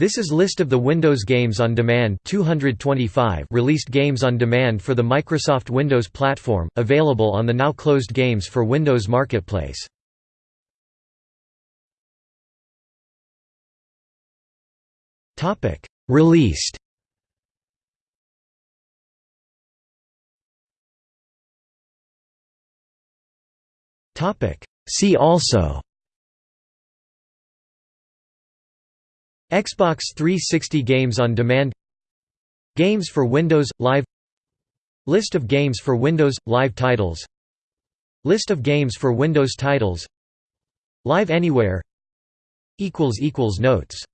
This is list of the Windows Games on Demand 225 released games on demand for the Microsoft Windows platform, available on the now closed Games for Windows Marketplace. Released. See also Xbox 360 games on demand Games for Windows – Live List of games for Windows – Live titles List of games for Windows titles Live Anywhere Notes